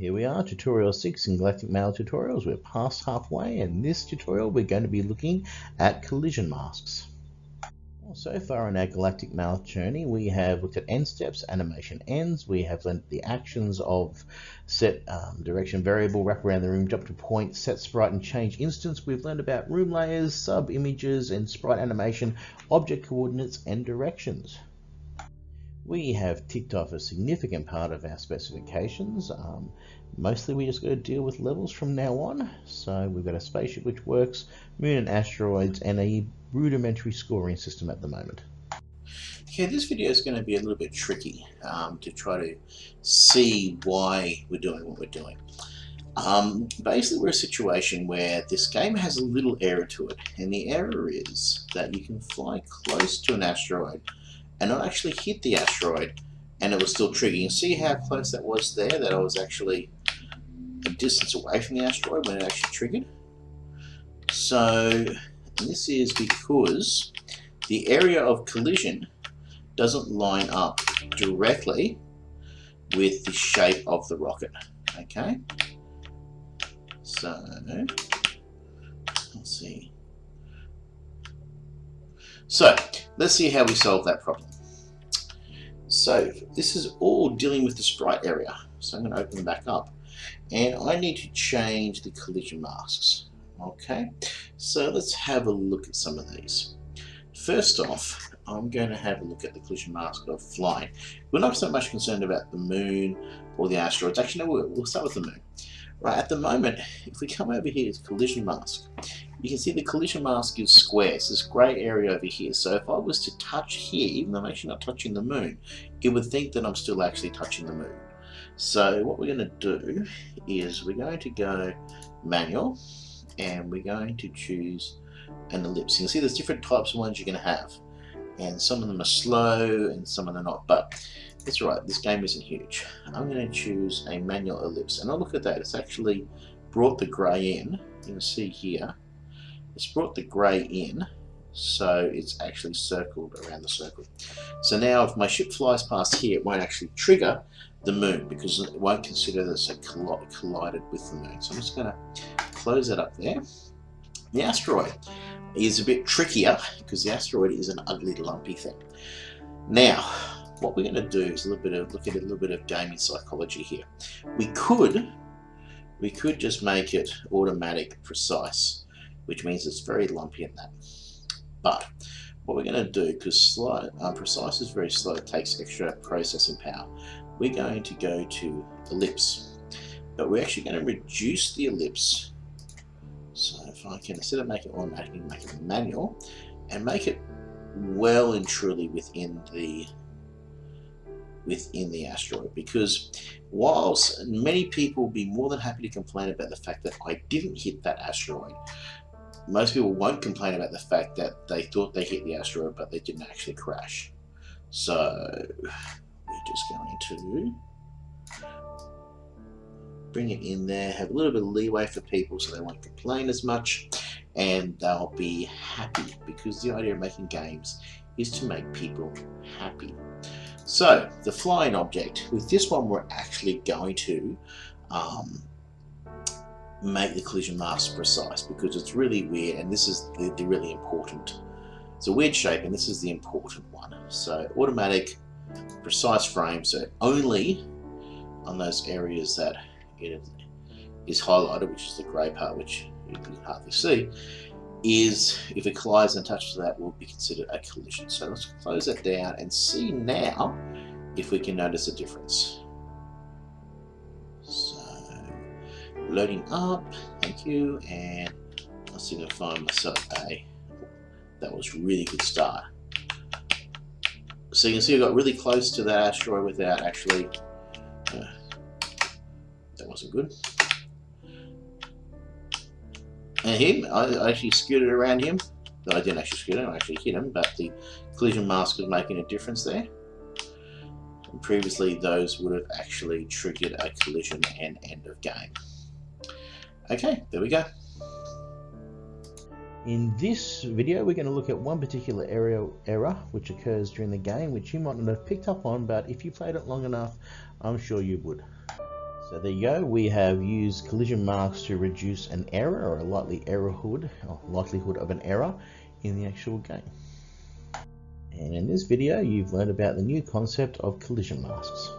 Here we are, tutorial 6 in Galactic Mail tutorials. We're past halfway and this tutorial we're going to be looking at collision masks. Well, so far in our Galactic Mail journey we have looked at end steps, animation ends, we have learned the actions of set um, direction variable, wrap around the room, jump to point, set sprite and change instance. We've learned about room layers, sub images and sprite animation, object coordinates and directions we have ticked off a significant part of our specifications. Um, mostly we just got to deal with levels from now on. So we've got a spaceship which works, moon and asteroids, and a rudimentary scoring system at the moment. Okay, this video is going to be a little bit tricky um, to try to see why we're doing what we're doing. Um, basically, we're a situation where this game has a little error to it, and the error is that you can fly close to an asteroid and not actually hit the asteroid and it was still triggering. See how close that was there, that I was actually a distance away from the asteroid when it actually triggered? So this is because the area of collision doesn't line up directly with the shape of the rocket. Okay? So, let's see. So, let's see how we solve that problem. So this is all dealing with the sprite area. So I'm going to open them back up. And I need to change the collision masks. Okay, so let's have a look at some of these. First off, I'm going to have a look at the collision mask of flying. We're not so much concerned about the moon or the asteroids. Actually, no, we'll start with the moon. Right, at the moment, if we come over here to collision mask, you can see the collision mask is square. It's this grey area over here. So if I was to touch here, even though I'm actually not touching the moon, it would think that I'm still actually touching the moon. So what we're going to do is we're going to go manual and we're going to choose an ellipse. You can see there's different types of ones you're going to have and some of them are slow and some of them are not but that's right this game isn't huge I'm going to choose a manual ellipse. And I'll look at that it's actually brought the grey in. You can see here it's brought the grey in so it's actually circled around the circle. So now if my ship flies past here it won't actually trigger the moon because it won't consider this a collided with the moon. So I'm just going to close that up there. The asteroid is a bit trickier because the asteroid is an ugly lumpy thing. Now, what we're going to do is a little bit of look at a little bit of gaming psychology here. We could we could just make it automatic precise, which means it's very lumpy in that. But what we're going to do, because um, precise is very slow, it takes extra processing power, we're going to go to ellipse. But we're actually going to reduce the ellipse so if I can, instead of make it automatic, make it manual and make it well and truly within the within the asteroid because whilst many people will be more than happy to complain about the fact that I didn't hit that asteroid most people won't complain about the fact that they thought they hit the asteroid but they didn't actually crash. So we're just going to bring it in there, have a little bit of leeway for people so they won't complain as much and they'll be happy because the idea of making games is to make people happy. So the flying object, with this one we're actually going to um, make the collision mask precise because it's really weird and this is the, the really important. It's a weird shape and this is the important one. So automatic precise frame so only on those areas that it is highlighted, which is the grey part, which you can hardly see, is if it collides and touches that will be considered a collision. So let's close that down and see now if we can notice a difference. So loading up, thank you, and let's see if I find myself a that was really good start. So you can see I got really close to that asteroid without actually uh, wasn't good. And him, I actually scooted around him. I didn't actually scoot him, I actually hit him, but the collision mask was making a difference there. And previously those would have actually triggered a collision and end of game. Okay, there we go. In this video we're going to look at one particular area error which occurs during the game which you might not have picked up on but if you played it long enough I'm sure you would. So there you go, we have used collision masks to reduce an error or a likely errorhood, or likelihood of an error in the actual game. And in this video, you've learned about the new concept of collision masks.